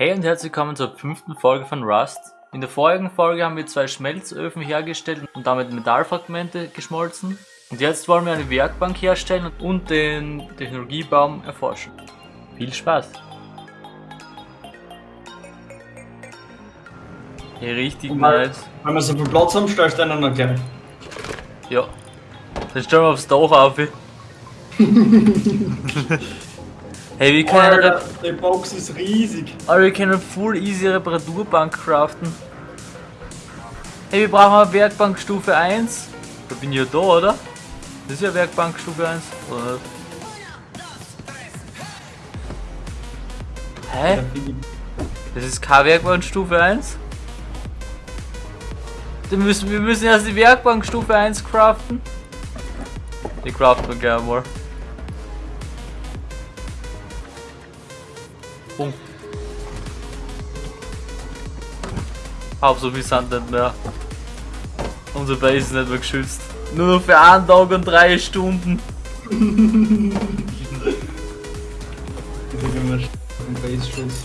Hey und herzlich willkommen zur fünften Folge von Rust. In der vorigen Folge haben wir zwei Schmelzöfen hergestellt und damit Metallfragmente geschmolzen. Und jetzt wollen wir eine Werkbank herstellen und den Technologiebaum erforschen. Viel Spaß! Hey, richtig mal, nice. Wenn wir so viel Platz haben, stellst du einen noch gleich. Ja. Dann stellen wir aufs Dach auf. hey, wir können, eine Alter, Rep die Box ist riesig. Aber wir können full easy Reparaturbank craften. Hey, wir brauchen eine Werkbank Stufe 1. Da bin ich ja da, oder? Das ist ja Werkbank Stufe 1, oder nicht? Hä? Das ist keine Werkbank Stufe 1? Dann müssen, wir müssen erst die Werkbank Stufe 1 craften. Die craften wir gerne mal. Bumm. Hauptsache wir sind nicht mehr. Unsere Base ist nicht mehr geschützt. Nur noch für einen Tag und drei Stunden. Base-Schutz.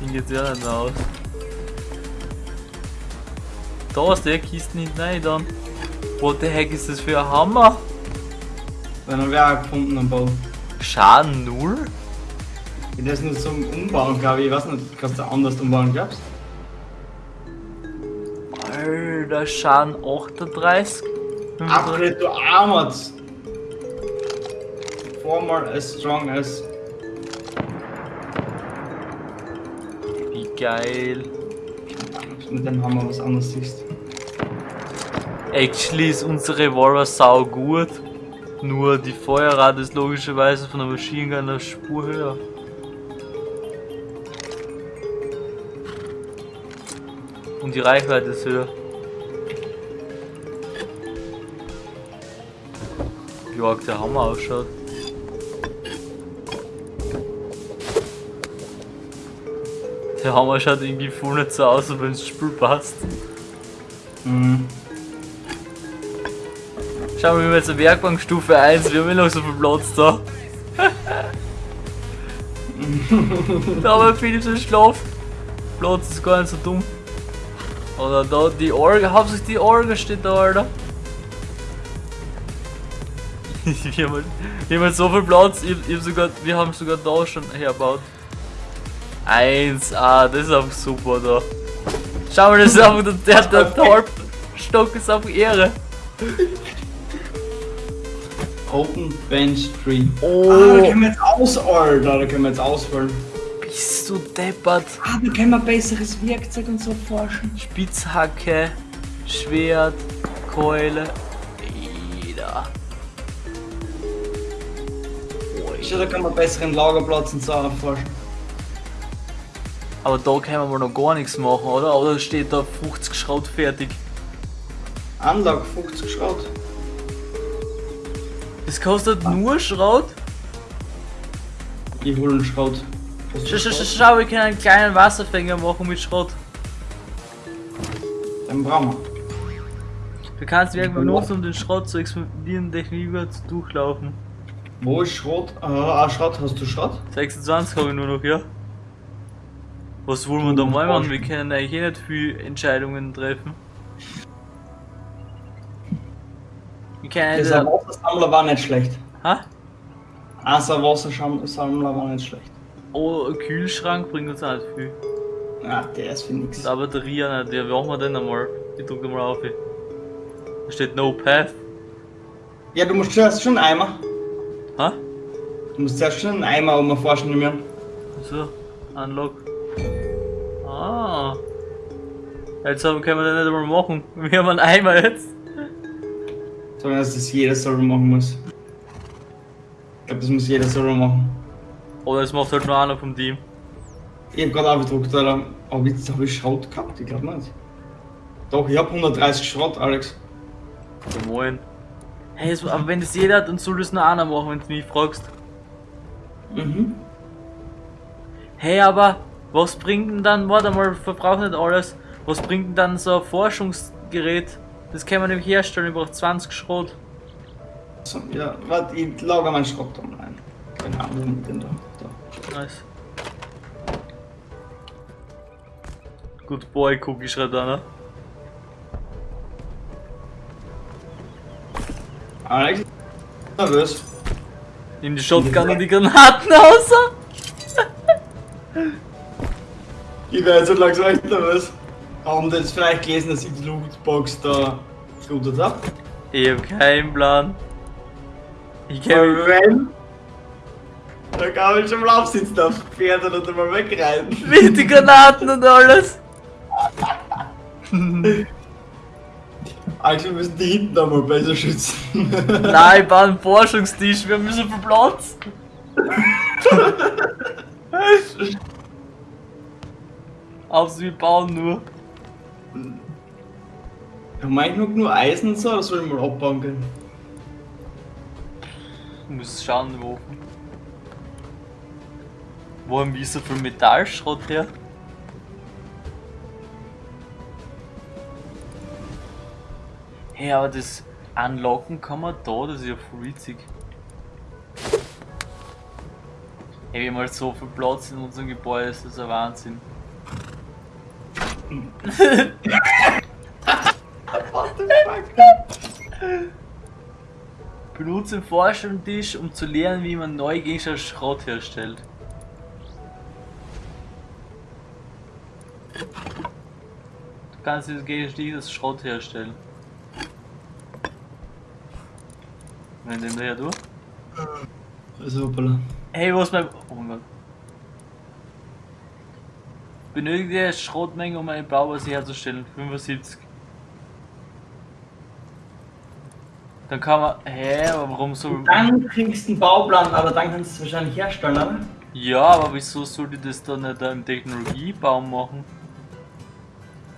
Ding geht's ja nicht mehr aus. Da ist der Kisten hinten rein dann. What the heck ist das für ein Hammer? Wenn er wer gefunden am Bau. Schaden null? Das ist nur zum Umbauen, glaube ich. Ich weiß nicht, kannst du anders umbauen, glaubst Alter, Schaden 38. Upgrade to Armored. Former as strong as. Wie geil. Mit dem Hammer was anderes siehst. Actually ist unsere Revolver sau gut. Nur die Feuerrate ist logischerweise von der Maschine Gun eine Spur höher. Und die Reichweite ist höher. Wie arg der Hammer ausschaut. Der Hammer schaut irgendwie nicht so aus, wenn das Spiel passt. Mhm. Schauen wir mal jetzt eine Werkbank Stufe 1, wir haben immer noch so viel Platz da. da haben wir Philips im Schlaf. Platz ist gar nicht so dumm. Oder da die Orgel, hauptsächlich die Orgel steht da, Alter. wir, haben, halt- wir haben halt so viel Platz, ich, ich hab sogar, wir haben sogar da schon hergebaut. 1A, das ist einfach super da. Schau mal, das ist einfach der, der, der Torpstock ist einfach Ehre. Open Bench Tree. Oh. Ah, da können wir jetzt aus, Alter. Da können wir jetzt ausfüllen. Bist du deppert? Ah, da können wir besseres Werkzeug und so forschen. Spitzhacke, Schwert, Keule. Ida. Schau, da kann man besseren Lagerplatz und so erforschen. Aber da können wir noch gar nichts machen, oder? Oder steht da 50 Schrot fertig? Anlage 50 Schrot. Das kostet nur Schrot? Ich hol einen Schrot. Hast du Schau, schau, wir können einen kleinen Wasserfänger machen mit Schrot. Den brauchen wir. Du kannst ihn irgendwann nutzen, um den Schrot zu expandieren, Techniker zu durchlaufen. Wo ist Schrot? Ah, ah, Schrot. Hast du Schrot? 26 habe ich nur noch, ja? Was wollen wir da mal machen? Wir können eigentlich eh nicht viel Entscheidungen treffen. Können Dieser. Wassersammler war nicht schlecht. Ha? Also Wassersammler war nicht schlecht. Oh, ein Kühlschrank bringt uns nicht viel. Ah, der ist für nix. Und eine Batterie auch nicht. Ja, wie machen wir den einmal? Ich drücke mal auf. Da steht No Path. Ja, du musst zuerst schon einen Eimer. Ha? Du musst zuerst schon einen Eimer um erforschen nehmen. So, Unlock. Ah. Jetzt haben- können wir den nicht einmal machen. Wir haben einen Eimer jetzt. Sondern dass das jeder selber machen muss. Ich glaube, das muss jeder selber machen. Oder es macht halt nur einer vom Team. Ich hab gerade aufgedruckt, Alter. Aber jetzt habe ich Schrot gehabt, ich glaube nicht. Doch, ich hab 130 Schrot, Alex. Ja, moin. Hey, es, aber wenn das jeder hat, dann soll das nur einer machen, wenn du mich fragst. Mhm. Hey, aber was bringt denn dann, warte mal, verbraucht nicht alles, was bringt denn dann so ein Forschungsgerät? Das kann man nämlich herstellen, ich brauche 20 Schrot. So, ja, warte, ich lager meinen Schrott da rein. Genau, wo mit dem da. da. Nice. Good boy, Cookie schreibt einer. Alex, nervös. Nimm die Shotgun und die Granaten außer. Ich werde so langsam echt nervös. Haben die jetzt vielleicht gelesen, dass ich die Lootbox da gelootet habe? Ich hab keinen Plan. Ich kenn wenn? Da kann man schon mal aufsitzen auf Pferd oder mal wegreiten. mit die Granaten und alles. Eigentlich müssen die hinten einmal besser schützen. Nein, ich baue einen Forschungstisch, wir so viel Platz. Aufs wir bauen nur. Haben wir eigentlich nur Eisen und so, oder soll ich mal abbauen können? Du musst schauen wo. Wo haben wir so viel Metallschrott her? Hey, aber das Unlocken kann man da, das ist ja voll witzig. Hey, wir haben halt so viel Platz in unserem Gebäude, das ist ein Wahnsinn. What the fuck? Benutze den Forschungstisch, um zu lernen, wie man neu Gegenstand Schrott herstellt. Du kannst dieses Gegenstand das Schrott herstellen. Wenn den her du? Also, hoppala. Hey, wo ist mein. Oh mein Gott. Benötige Schrottmenge, um eine Bauweise herzustellen. 75. Dann kann man. Hä, aber warum so. Dann kriegst du einen Bauplan, aber dann kannst du es wahrscheinlich herstellen, oder? Ja, aber wieso sollte ich das dann nicht im Technologiebaum machen?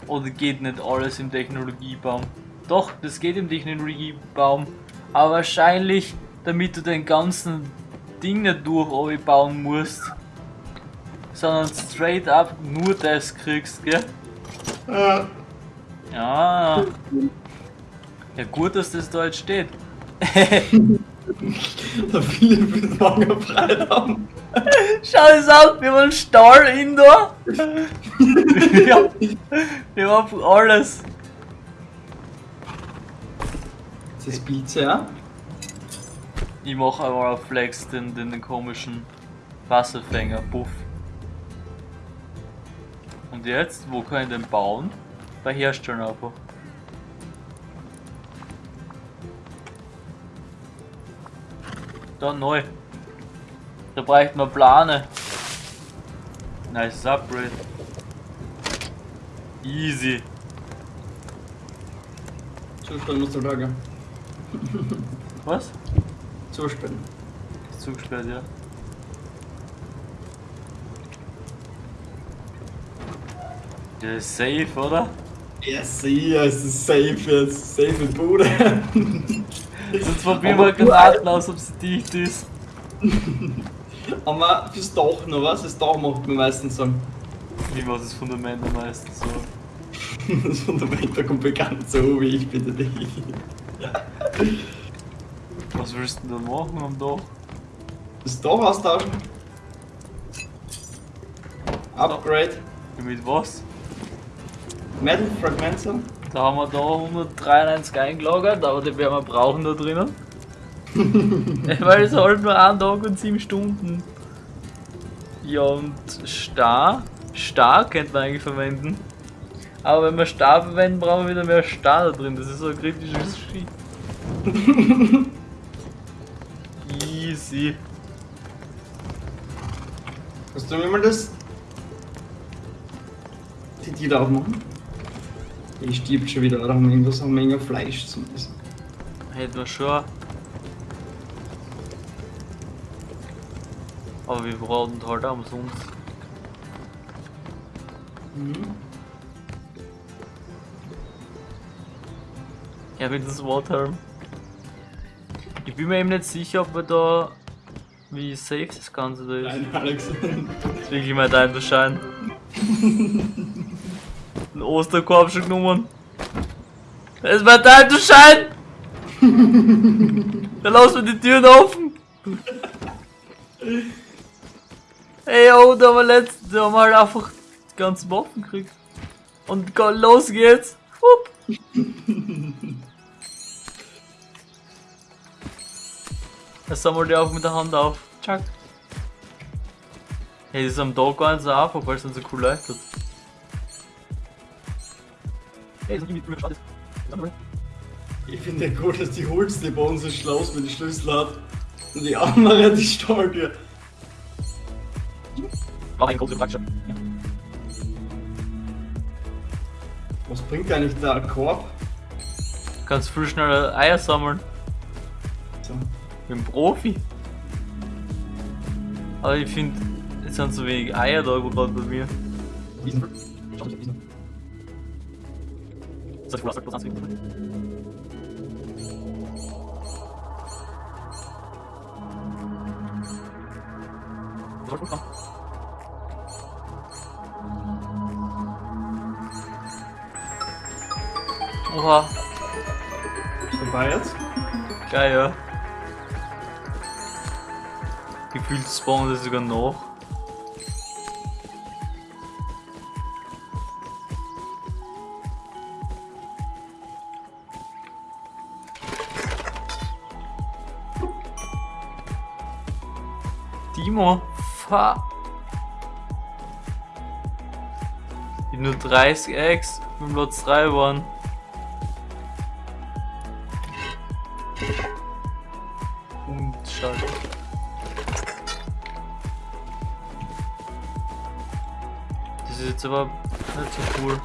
Oder geht nicht alles im Technologiebaum? Doch, das geht im Technologiebaum. Aber wahrscheinlich, damit du den ganzen Ding nicht durch bauen musst. Sondern straight up nur das kriegst, gell? Ja. Ja. Ja gut, dass das da jetzt steht. Da viele morgen frei haben. Schau es an, wir haben einen Stall indoor. ja, wir haben alles. Das ist Pizza, ja? Ich mache einmal auf Flex den, den, den komischen Wasserfänger, Buff. Und jetzt, wo kann ich den bauen? Bei Herstellen einfach. Da neu. Da braucht man Plane. Nice Upgrade. Easy. Zustand musst du sagen. Was? Zustand. Ist zugesperrt, ja. Der ist safe, oder? Ja, sicher, es ist safe jetzt. Safe in Bude. Sonst probieren wir Granaten aus, ob sie dicht ist. Aber fürs Dach noch was? Das Dach macht man meistens so. Wie war das Fundament am meisten so? Das Fundament da kommt bekannt so wie ich bitte dich. Was willst du denn da machen am Dach? Das Dach austauschen. Upgrade. Mit was? Metal Fragments. Da haben wir da 193 eingelagert, aber die werden wir brauchen da drinnen. Weil es halt nur ein Tag und 7 Stunden. Ja und Star. Star könnte man eigentlich verwenden. Aber wenn wir Star verwenden, brauchen wir wieder mehr Star da drin. Das ist so ein kritisches Shit. Easy. Kannst du mir mal das. Die Tür aufmachen? Die stirbt schon wieder, da haben wir irgendwas eine Menge Fleisch zum Essen. Hätten wir schon. Aber wir brauchen halt auch umsonst. Mhm. Ja, das Water. Ich bin mir eben nicht sicher, ob wir da. Wie safe das Ganze da ist. Nein, Alex. Das ist wirklich mein Time to Ein Osterkorb schon genommen. Ist mein Time to shine! Dann lassen wir die Türen offen! Ey, oh, da haben wir haben wir halt einfach die ganzen Waffen gekriegt. Und los geht's. Hup. Jetzt sammeln die auch mit der Hand auf. Chuck. Hey, das ist am Tag gar nicht so einfach, weil es dann so cool leuchtet. Hey, das ist irgendwie schade. Ich finde ja gut, dass die Holzte bei uns das Schloss mit den Schlüssel hat. Und die andere die Starke. Mach einen großen Backshop. Was bringt eigentlich der Korb? Du kannst viel schneller Eier sammeln. So. Ich bin Profi. Aber ich finde, es sind so wenig Eier da gerade bei mir. Soll ich wohl bloß anzeigen? Soll ich wohl kommen? Oha, Vorbei jetzt? geil, ja. Gefühlt spawnen das sogar noch. Timo, fahr. Hab nur 30 Eggs, mit Platz 3 waren. Und schade. Das ist jetzt aber nicht so cool.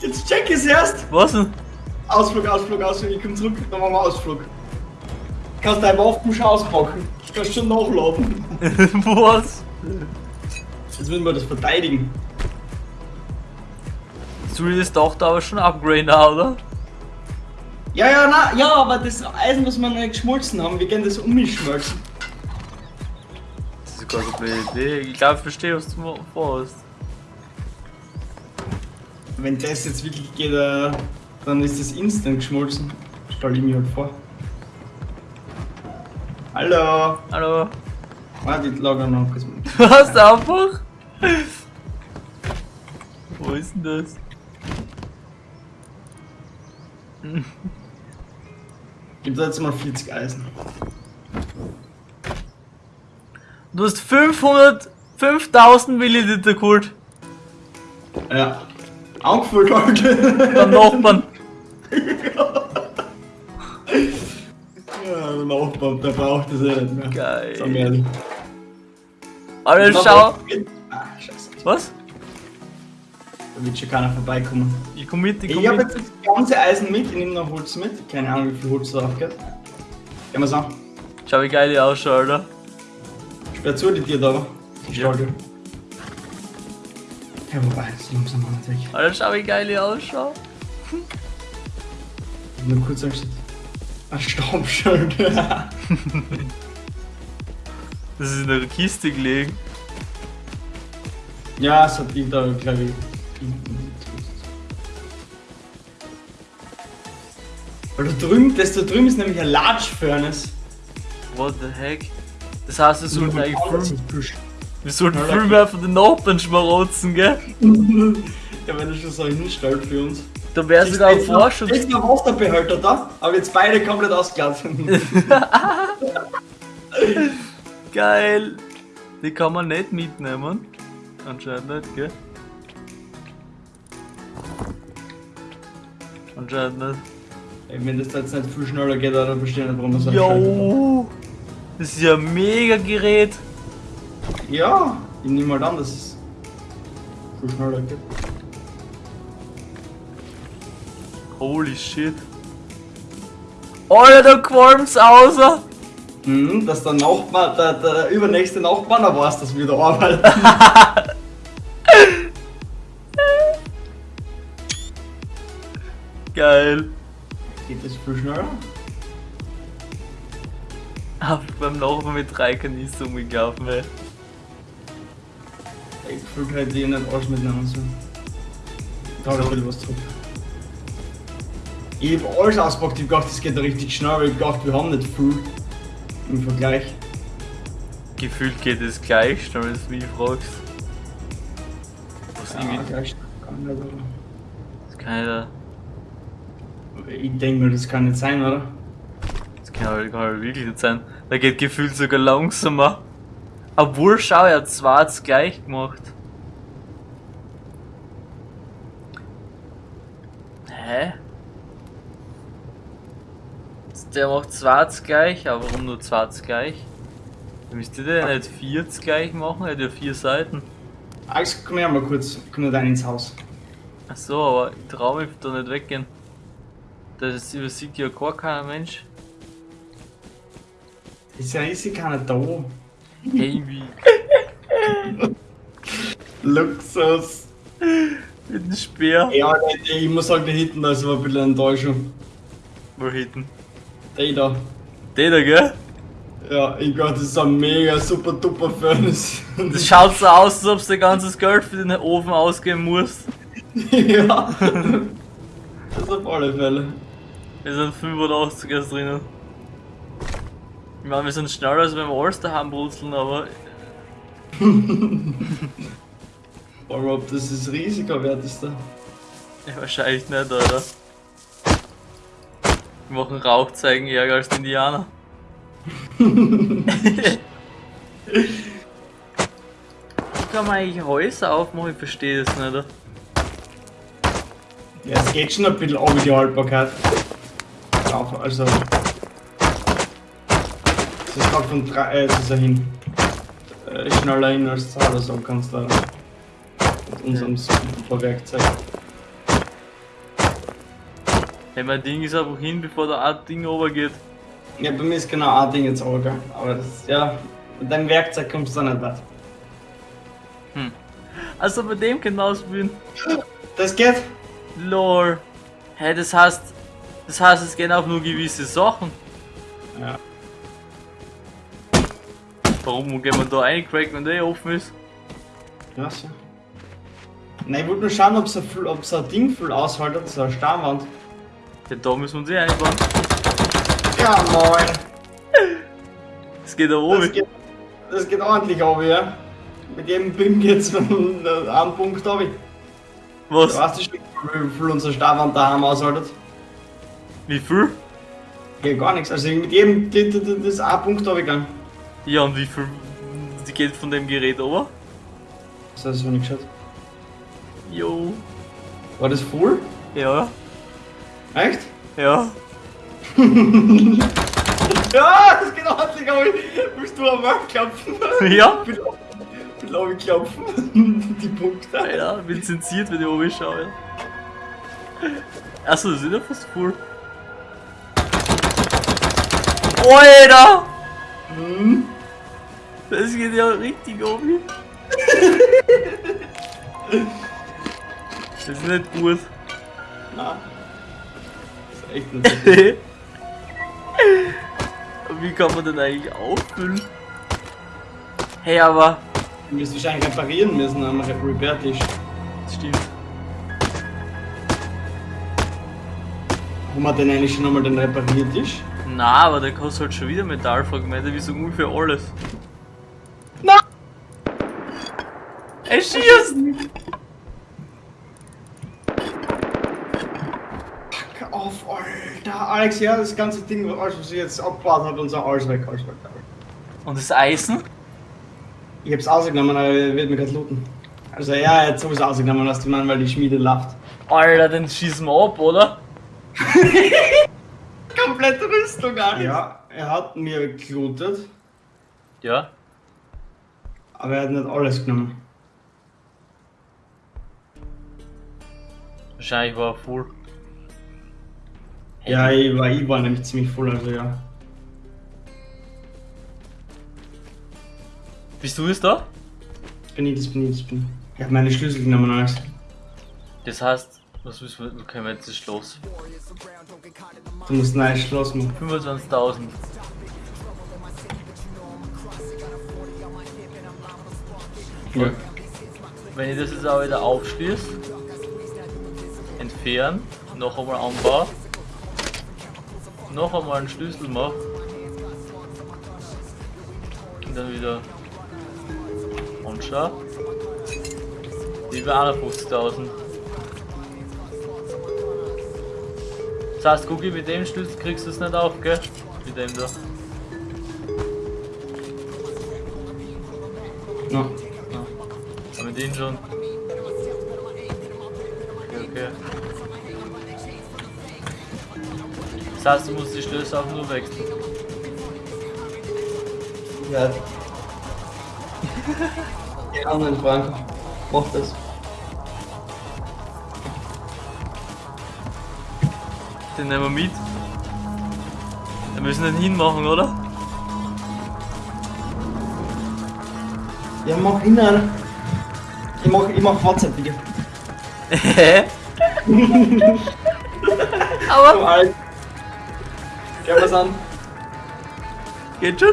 Jetzt check es erst! Was denn? Ausflug, Ausflug, Ausflug, ich komm zurück, dann machen wir Ausflug. Kannst deine Waffen schon auspacken. Kannst schon nachladen. Was? Jetzt müssen wir das verteidigen. Du willst doch da aber schon upgraden, oder? Ja, ja, na, ja, aber das Eisen, was wir nicht geschmolzen haben, wir können das umschmelzen. Das ist keine blöde Idee. Ich glaube, ich verstehe, was du vorhast. Wenn das jetzt wirklich geht, äh, dann ist das instant geschmolzen. Stell ich mir halt vor. Hallo! Hallo? Warte, ich lagere noch kurz. Du hast einfach. Wo ist denn das? Gib da jetzt mal 40 Eisen. Du hast 500. 5000 Milliliter geholt. Ja. Angefüllt heute. Beim Nachbarn. Ja, der Nachbar, der braucht das eh nicht mehr. Geil. Sag mir. Alter, schau. Ah, scheiße. Was? Da wird schon keiner vorbeikommen. Ich komm mit, ich komm Ich mit. jetzt das ganze Eisen mit, ich nehme noch Holz mit. Keine Ahnung, wie viel Holz da drauf geht. Gehen wir's an. Schau, wie geil die ausschaut, Alter. Sperr zu die Tür da. Die Ja. Stolge. Ja, wobei, das ist langsam mal weg. Alter, schau, wie geil die ausschaut. Nur kurz anstatt. Ein Staubschild. Das ist in der Kiste gelegen. ja, es hat die da, glaube ich. Weil da drüben, das da drüben ist nämlich ein Large Furnace. What the heck? Das heißt, wir sollten eigentlich wir sollten da- mehr von den Nachbarn schmarotzen, gell? Ja, wenn er schon so hinstellt für uns. Da wäre sogar ein Vorschutz. Da ist noch Wasserbehälter da, aber jetzt beide komplett ausgelassen. Geil. Die kann man nicht mitnehmen. Anscheinend nicht, gell? Anscheinend nicht. Ey, wenn das da jetzt nicht viel schneller geht, dann verstehe ich nicht, warum einen Jo! Das ist ja ein mega Gerät. Ja, ich nehme mal an, dass es viel schneller geht. Holy shit. Alter, da qualmt's außer. Mhm, dass der Nachbar, der, der übernächste Nachbar noch weiß, dass wir da arbeiten. Geil. Geht das viel schneller? Hab ich beim Nachbarn mit drei Kanister umgelaufen, ey. Ich Gefühl hätte ich nicht alles mitnehmen sollen. Da hab ich was zurück. Ich hab alles ausgepackt, ich gedacht, das geht da richtig schnell, weil ich gedacht, wir haben nicht viel. Im Vergleich. Gefühlt geht es gleich, wenn du mich fragst. Was Ja, irgendwie. gleich. Das kann ja. Ich denke mir, das kann nicht sein, oder? Das kann halt, kann halt wirklich nicht sein. Da geht gefühlt sogar langsamer. Obwohl, schau, er hat zwei hat's gleich gemacht. Hä? Der macht zwei hat's gleich, aber warum nur zwei hat's gleich? Müsste der nicht vier hat's gleich machen? Er hat ja vier Seiten. Alex, komm her mal kurz. Komm nicht rein ins Haus. Ach so, aber ich trau mich da nicht weggehen. Das übersieht ja gar keiner Mensch. Ist ja ist ja keiner da. Wie? Luxus. Mit dem Speer. Ja, ich, ich muss sagen, der hinten, das war ein bisschen Enttäuschung. Wo hinten? Der da. Der da, gell? Ja, ich glaube, das ist ein mega super duper Furnace. Das schaut so aus, als ob du dein ganzes Geld für den Ofen ausgeben musst. ja. Das auf alle Fälle. Wir sind 85 erst drinnen. Ich meine, wir sind schneller als wenn wir alles daheim brutzeln, aber Aber ob das das Risiko wert ist da? ja, wahrscheinlich nicht, Alter. Wir machen Rauchzeigen ärger als die Indianer. Wie kann man eigentlich Häuser aufmachen? Ich verstehe das nicht. Ja, es geht schon ein bisschen um die Haltbarkeit. Also. Es ist gerade von drei, äh, es ist ja hin. Äh, schneller hin als oder so kannst du da mit unserem super Werkzeug. Hey, mein Ding ist einfach hin, bevor der Art Ding runtergeht. Ja, bei mir ist genau ein Ding jetzt gell? Aber das, ja, mit deinem Werkzeug kommst du da nicht weit. Also bei dem genauso bin. Das geht? Lol. Hey, das heißt, das heißt, es gehen auch nur gewisse Sachen. Ja. Warum gehen wir da eincracken, wenn der eh offen ist? Ja, so. Nein, ich wollte nur schauen, ob es ein, ein Ding voll aushaltet, so eine Stammwand. Ja, da müssen wir uns eh einbauen. Ja, moin. Das geht da Das oben. geht, das geht ordentlich auf, ja. Mit jedem BIM geht's von einem Punkt. Du Was? weißt du schon, wie viel unsere Stammwand daheim aushaltet? Wie viel? Geht gar nichts. Also mit jedem, das das- das ein Punkt gegangen. Ja, und wie viel die geht von dem Gerät over? Das hast du nicht geschaut. Jo. War das voll? Ja. Echt? Ja. Ja, das geht ordentlich auf. Willst du am Markt klopfen? Ja? Ich will auch klopfen. Die Punkte. Alter, bin zensiert, wenn ich oben schaue. Achso, das ist ja fast cool. Alter! Hm. Das geht ja richtig oben. Das ist nicht gut. Na. Echt nicht so. Wie kann man denn eigentlich auffüllen? Hey, aber. Du wirst wahrscheinlich reparieren müssen am Re- Repair-Tisch. Das stimmt. Haben wir denn eigentlich schon einmal den Repariertisch? Na, aber der kostet halt schon wieder Metallfragmente, wie so ungefähr alles. Na! Er schießt! Fuck auf, Alter. Alex, ja, das ganze Ding, was sie jetzt abgebaut hat und so, alles weg, alles weg. Und das Eisen? Ich hab's ausgenommen, aber er wird mir gerade looten. Also ja, er hat sowieso ausgenommen, was die Mann, weil die Schmiede lacht. Alter, den schießen wir ab, oder? Komplette Rüstung, Alex. Ja, er hat mir gelootet, Ja. aber er hat nicht alles genommen. Wahrscheinlich war er full. Ja, ich war, ich war nämlich ziemlich voll, also ja. Bist du jetzt da? Das bin ich, das bin ich, das bin ich. Ich hab meine Schlüssel genommen, Alex. Das heißt, was müssen wir, können wir jetzt das Schloss? Du musst ein neues Schloss machen. 25.000. Ja. Wenn ich das jetzt auch wieder aufschließe, entfernen, noch einmal anbauen, noch einmal einen Schlüssel mache, sind dann wieder. Und schau. Über 51.000. Das heißt, Cookie, mit dem Schlüssel kriegst du es nicht auf, gell? Mit dem da. Ja. Ja. Aber mit dem schon. Das heißt, du musst die Schlösser auch nur wechseln. Ja. Die anderen Frank. Mach das. Den nehmen wir mit. Wir müssen den hinmachen, oder? Ja, mach innen. Ich mach, ich mach WhatsApp-Video. Hä? Aber. Gehen wir's an. Geht schon?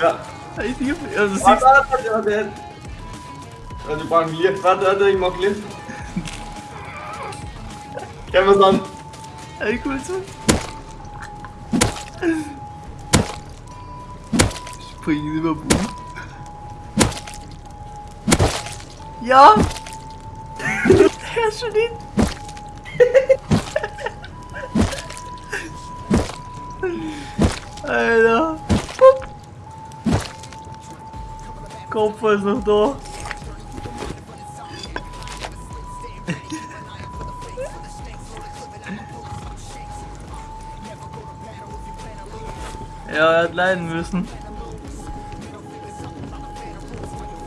Ja. Richtig. Also Warte, siehst warte, warte, warte. Warte, die brauchen Licht. Warte, warte, ich mach Licht. Gehen wir's an. Ey, cool so. Springen über Boom. Ja! er ist schon hin. Alter. Kopf ist noch da. Ja, er hat leiden müssen.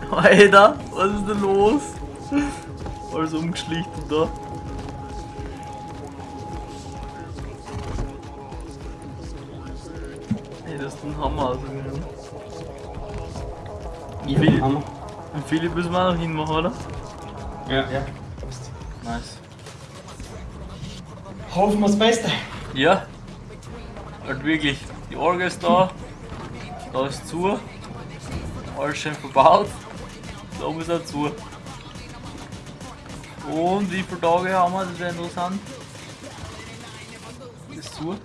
Alter, was ist denn los? Alles umgeschlichtet da. Ein Hammer. Also, Ja, Wie? Hammer. Und Philipp müssen wir auch noch hinmachen, oder? Ja. ja. Passt. Nice. Hoffen wir das Beste. Ja. Halt wirklich. Die Orgel ist da. Da ist zu. Alles schön verbaut. Da oben ist auch zu. Und wie viele Tage haben wir? Das wäre interessant. Das ist zu.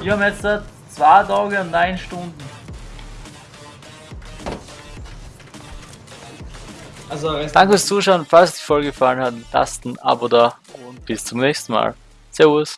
Wir haben jetzt zwei Tage und neun Stunden. Also, Danke fürs Zuschauen. Falls die Folge gefallen hat, lasst ein Abo da und bis zum nächsten Mal. Servus.